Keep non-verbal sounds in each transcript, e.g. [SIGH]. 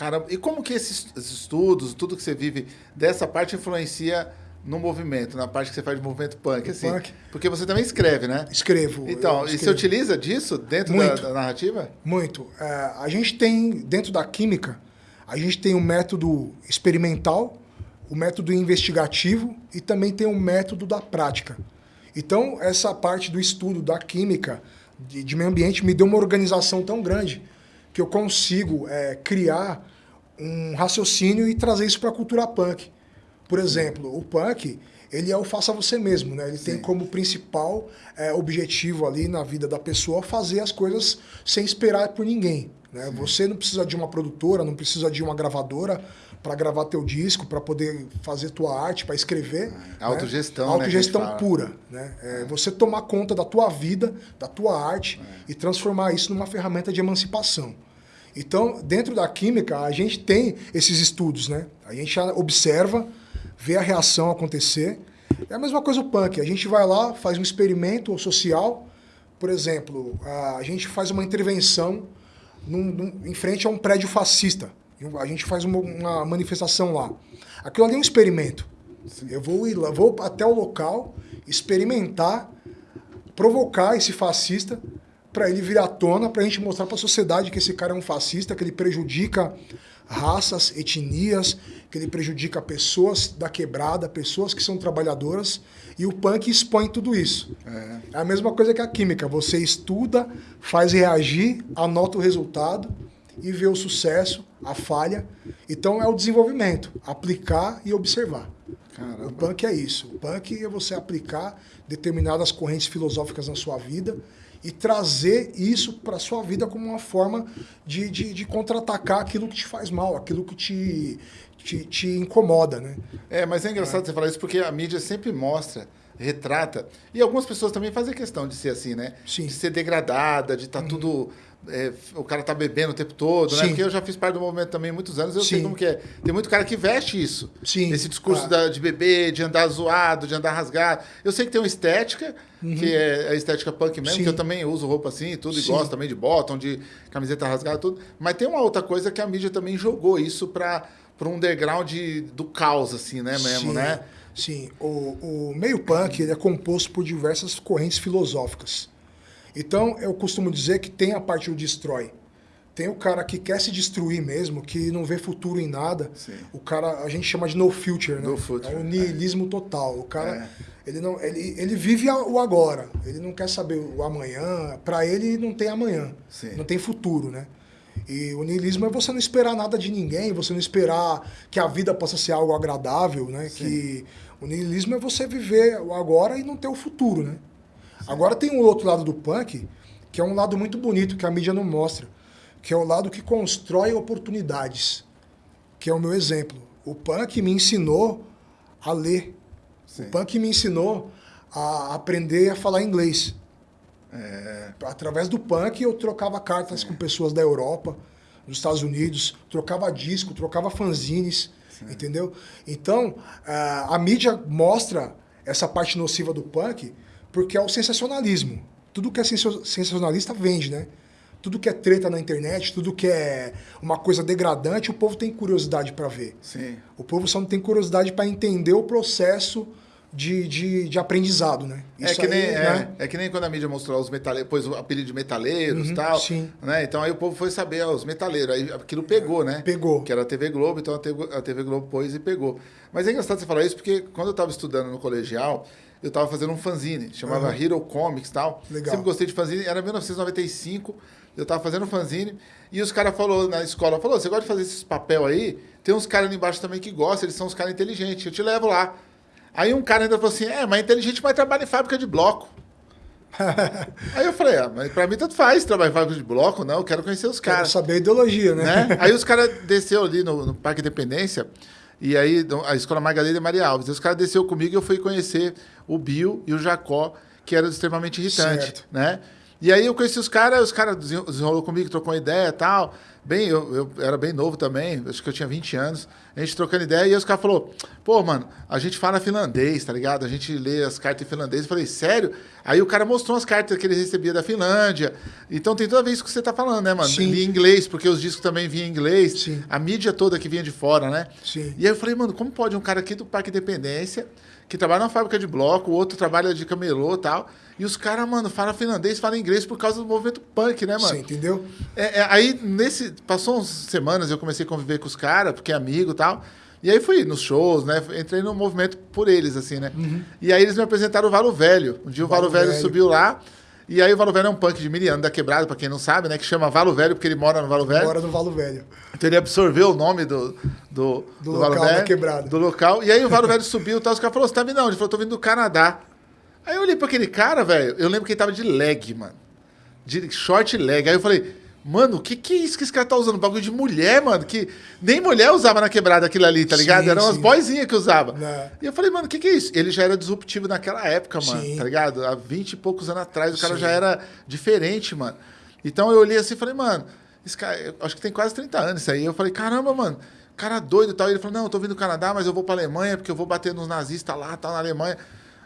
Caramba, e como que esses estudos, tudo que você vive dessa parte influencia no movimento, na parte que você faz de movimento punk, assim? Punk. Porque você também escreve, né? Escrevo. Então, escrevo. e você utiliza disso dentro da, da, narrativa? Muito. É, a gente tem, dentro da química, a gente tem o método experimental, o método investigativo e também tem o método da prática. Então, essa parte do estudo da química de, de meio ambiente me deu uma organização tão grande que eu consigo é, criar um raciocínio e trazer isso para a cultura punk. Por exemplo, o punk, ele é o faça você mesmo, né? Ele Sim. tem como principal é, objetivo ali na vida da pessoa fazer as coisas sem esperar por ninguém. Né? Você não precisa de uma produtora, não precisa de uma gravadora para gravar teu disco, para poder fazer tua arte, para escrever. É, autogestão, né? Autogestão né, pura. Né? É, é. Você tomar conta da tua vida, da tua arte é. e transformar isso numa ferramenta de emancipação. Então, dentro da química, a gente tem esses estudos, né? A gente observa, vê a reação acontecer. É a mesma coisa o punk. A gente vai lá, faz um experimento social. Por exemplo, a gente faz uma intervenção num, num, em frente a um prédio fascista. A gente faz uma, uma manifestação lá. Aquilo ali é um experimento. Eu vou ir lá, vou até o local, experimentar, provocar esse fascista para ele vir à tona, para a gente mostrar para a sociedade que esse cara é um fascista, que ele prejudica raças, etnias, que ele prejudica pessoas da quebrada, pessoas que são trabalhadoras, e o punk expõe tudo isso. É, é a mesma coisa que a química, você estuda, faz reagir, anota o resultado e vê o sucesso, a falha. Então é o desenvolvimento, aplicar e observar. Caramba. O punk é isso. O punk é você aplicar determinadas correntes filosóficas na sua vida e trazer isso para a sua vida como uma forma de, de, de contra-atacar aquilo que te faz mal, aquilo que te, te, te incomoda, né? É, mas é engraçado é. você falar isso porque a mídia sempre mostra, retrata, e algumas pessoas também fazem questão de ser assim, né? Sim. De ser degradada, de estar tá uhum. tudo é, o cara tá bebendo o tempo todo, né? Porque eu já fiz parte do movimento também há muitos anos, eu Sim. sei como que é. Tem muito cara que veste isso. Sim. Esse discurso da, de beber, de andar zoado, de andar rasgado. Eu sei que tem uma estética, uhum. que é a estética punk mesmo, Sim. que eu também uso roupa assim, tudo, Sim. e gosto também de bottom, de camiseta rasgada, tudo. Mas tem uma outra coisa que a mídia também jogou isso para um underground do caos, assim, né, mesmo, Sim. né? Sim, o, o meio punk ele é composto por diversas correntes filosóficas. Então, eu costumo dizer que tem a parte do destrói. Tem o cara que quer se destruir mesmo, que não vê futuro em nada. Sim. O cara, a gente chama de no future, né? No future. É o niilismo é. total. O cara, é. ele, não, ele, ele vive o agora. Ele não quer saber o amanhã. Para ele, não tem amanhã. Sim. Não tem futuro, né? E o niilismo é você não esperar nada de ninguém, você não esperar que a vida possa ser algo agradável, né? Sim. Que o niilismo é você viver o agora e não ter o futuro, né? Agora tem um outro lado do punk, que é um lado muito bonito, que a mídia não mostra, que é o lado que constrói oportunidades, que é o meu exemplo. O punk me ensinou a ler. Sim. O punk me ensinou a aprender a falar inglês. É... Através do punk eu trocava cartas Sim. com pessoas da Europa, dos Estados Unidos, trocava disco, trocava fanzines, Sim. entendeu? Então, a, a mídia mostra essa parte nociva do punk, porque é o sensacionalismo. Tudo que é sensacionalista vende, né? Tudo que é treta na internet, tudo que é uma coisa degradante, o povo tem curiosidade para ver. Sim. O povo só não tem curiosidade para entender o processo de, de, de aprendizado, né? É Isso é, que nem, aí, é, né? é que nem quando a mídia mostrou os metaleiros, pôs o apelido de metaleiros e uhum, tal. Sim. Né? Então aí o povo foi saber, ó, os metaleiros. Aí aquilo pegou, né? Pegou. Que era a TV Globo, então a TV, a TV Globo pôs e pegou. Mas é engraçado você falar isso, porque quando eu estava estudando no colegial, eu estava fazendo um fanzine, chamava uhum. Hero Comics e tal. Legal. Sempre gostei de fanzine, era 1995, eu estava fazendo um fanzine, e os caras falou na escola, falou, você gosta de fazer esses papel aí? Tem uns caras ali embaixo também que gostam, eles são uns caras inteligentes, eu te levo lá. Aí um cara ainda falou assim, é, mas inteligente vai trabalhar em fábrica de bloco. [LAUGHS] aí eu falei, ah, mas pra mim tanto faz trabalhar em fábrica de bloco, não, eu quero conhecer os caras. Quero saber a ideologia, né? né? [LAUGHS] Aí os caras desceu ali no, no Parque Independência, e aí, a Escola Margarida e Maria Alves. Os caras desceu comigo e eu fui conhecer o Bill e o Jacó, que eram extremamente irritantes, né? E aí eu conheci os caras, os caras desenrolou comigo, trocou uma ideia e tal. Bem, eu, eu era bem novo também, acho que eu tinha 20 anos. A gente trocando ideia e os caras falaram, pô, mano, a gente fala finlandês, tá ligado? A gente lê as cartas em finlandês. Eu falei, sério? Aí o cara mostrou as cartas que ele recebia da Finlândia. Então tem toda vez que você tá falando, né, mano? Sim. Li em inglês, porque os discos também vinham em inglês. Sim. A mídia toda que vinha de fora, né? Sim. E aí eu falei, mano, como pode um cara aqui do Parque Independência, que trabalha na fábrica de bloco, o outro trabalha de camelô e tal, e os caras, mano, falam finlandês, falam inglês por causa do movimento punk, né, mano? Você entendeu? É, é, aí, nesse. Passou umas semanas, eu comecei a conviver com os caras, porque é amigo e tal. E aí fui nos shows, né? Entrei no movimento por eles, assim, né? E aí eles me apresentaram o Valo Velho. Um dia o Valo, Valo Velho, Velho. subiu lá. E aí o Valo Velho é um punk de Miriano da Quebrada, pra quem não sabe, né? Que chama Valo Velho porque ele mora no Valo Velho. Agora do Valo Velho. Então ele absorveu o nome do, do, Do Valo local da Velho, quebrada. Do local. E aí o Valo Velho subiu e tal. Os caras falaram, você tá vindo onde? Ele falou, tô vindo do Canadá. Aí eu olhei pra aquele cara, velho. Eu lembro que ele tava de leg, mano. De short leg. Aí eu falei, mano, o que que é isso que esse cara tá usando? Bagulho de mulher, mano. Que nem mulher usava na quebrada aquilo ali, tá ligado? Sim, Eram sim. boyzinhas que usava. Né. E eu falei, mano, o que que é isso? Ele já era disruptivo naquela época, mano. Sim. Tá ligado? Há 20 e poucos anos atrás, o cara já era diferente, mano. Então eu olhei assim e falei, mano, esse cara, acho que tem quase 30 anos isso aí. Eu falei, caramba, mano, cara doido e tal. E ele falou, não, eu tô vindo do Canadá, mas eu vou pra Alemanha porque eu vou bater nos nazistas lá, tal, na Alemanha.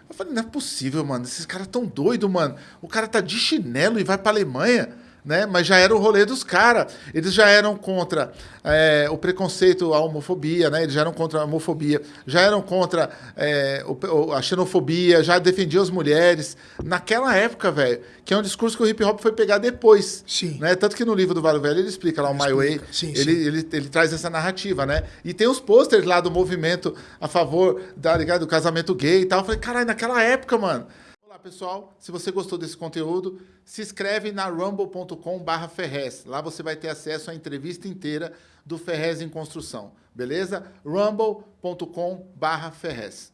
Eu falei, não é possível, mano. Esses caras tão doidos, mano. O cara tá de chinelo e vai pra Alemanha. Né? Mas já era o rolê dos caras. Eles já eram contra é, o preconceito, a homofobia, né? Eles já eram contra a homofobia, já eram contra é, o- a xenofobia, já defendiam as mulheres. Naquela época, velho, que é um discurso que o hip hop foi pegar depois. Sim. Né? Tanto que no livro do Vale Velho ele explica lá o My Way. Sim, ele, sim. Ele, ele traz essa narrativa, né? E tem os posters lá do movimento a favor da, ligado, do casamento gay e tal. Eu falei, caralho, naquela época, mano. Pessoal. Se você gostou desse conteúdo, se inscreve na rumble.com barra Ferrez. Lá você vai ter acesso à entrevista inteira do Ferrez em Construção. Beleza? rumble.com barra Ferrez.